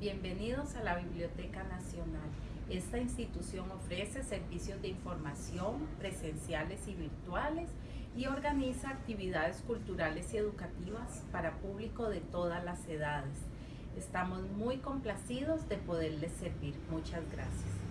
Bienvenidos a la Biblioteca Nacional. Esta institución ofrece servicios de información presenciales y virtuales y organiza actividades culturales y educativas para público de todas las edades. Estamos muy complacidos de poderles servir. Muchas gracias.